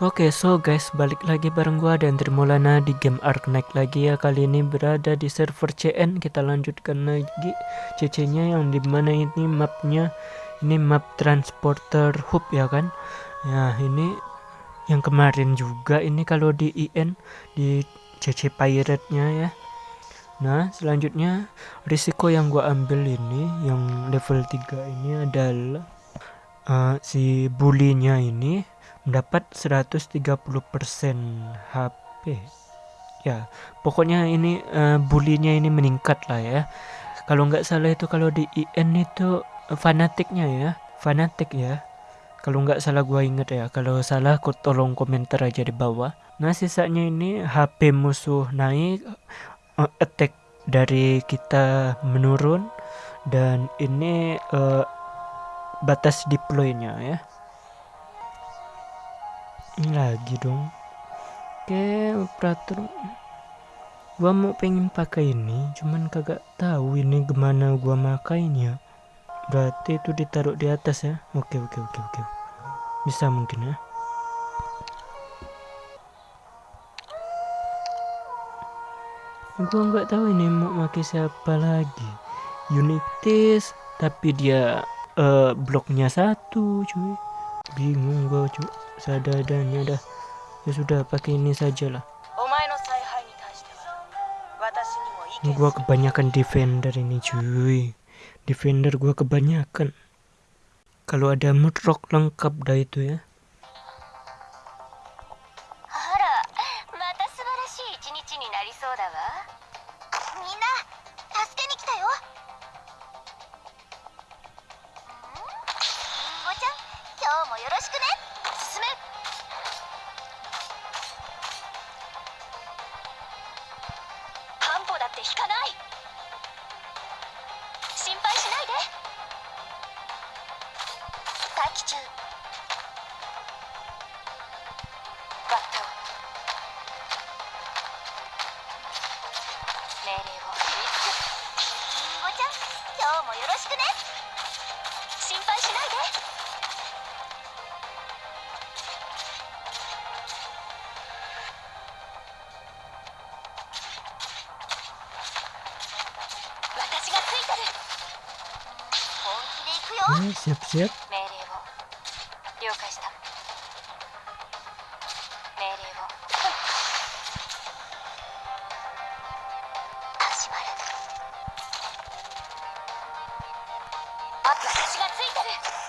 Oke, so guys, balik lagi bareng gua dan Trimulana di game Ark Knight lagi ya. Kali ini berada di server CN. Kita lanjutkan lagi CC-nya yang di mana ini mapnya ini map transporter hub ya kan. Ya, ini yang kemarin juga ini kalau di IN di CC Pirate-nya ya. Nah, selanjutnya risiko yang gua ambil ini yang level 3 ini adalah uh, si bulinya ini mendapat 130% HP ya pokoknya ini uh, bulinya ini meningkat lah ya. Kalau nggak salah itu kalau di IN itu fanatiknya ya fanatik ya. Kalau nggak salah gua inget ya kalau salah aku tolong komentar aja di bawah. Nah sisanya ini HP musuh naik uh, attack dari kita menurun. Dan ini uh, batas deploynya ya. Ini lagi dong. Oke operator. Gua mau pengen pakai ini cuman kagak tahu ini gimana gua makainya. Berarti itu ditaruh di atas ya. Oke oke oke oke. Bisa mungkin ya. Gua nggak tahu ini mau pakai siapa lagi. Unitis tapi dia uh, bloknya satu cuy. Bingung gua cuy. Seadanya dah ya sudah pakai ini sajalah gua kebanyakan defender ini cuy. Defender gua kebanyakan. Kalau ada mudrock lengkap dah itu ya よろしくね。進め。半歩だって引かない。心配しないで。待機中。ね、siap 命令を。了解した。命令を。始まる。あ私がついてる。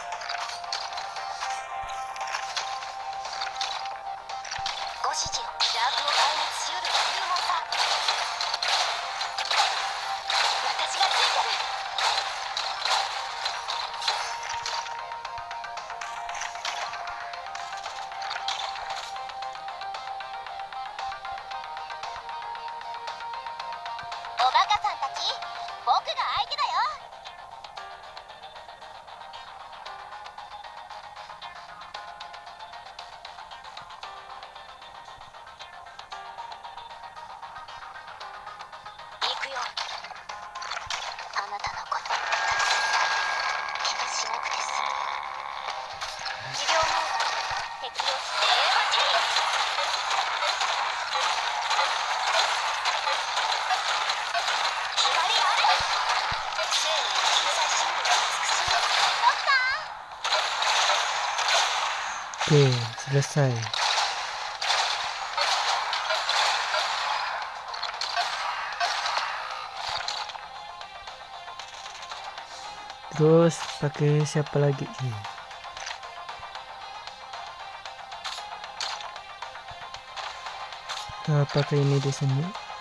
僕が相手だよ。行くよ。あなたのこと気がしなくて済む持病も適用して。ー、selesai. Terus pakai siapa lagi sih? Kita pakai ini di sini.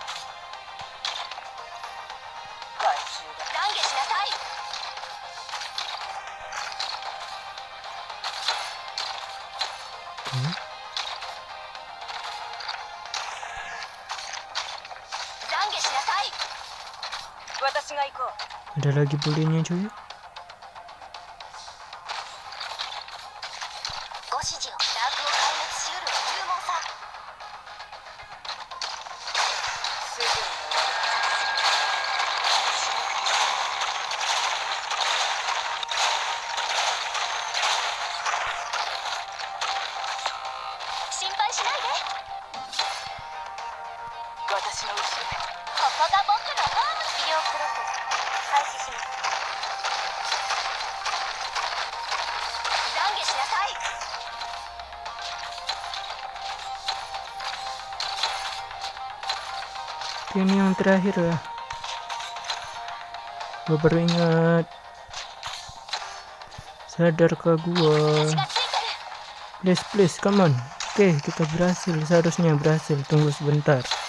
Ada lagi bulinya cuy. ここが僕のホーム治療プロセス開始します懺悔しなさい ini yang terakhir ya gue baru ingat sadarkah gua 血がついてる please please come on oke kita berhasil seharusnya berhasil tunggu sebentar 私に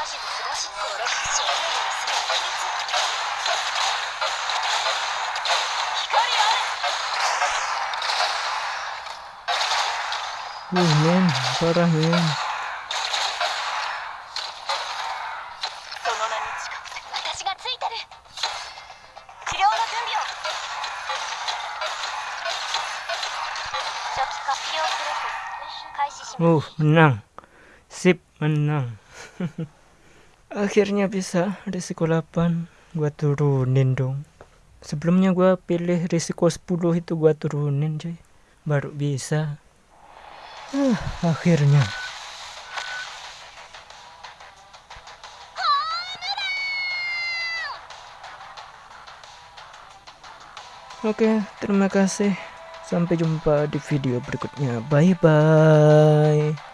指図正しく俺が正面にする秘密光あれうん、ね、バラへん。Oh, menang. Sip menang. Akhirnya bisa risiko 8 gua turunin dong sebelumnya gua pilih risiko 10 itu gua turunin cuy baru bisa Ah, akhirnya Oke, terima kasih. Sampai jumpa di video berikutnya. Bye bye.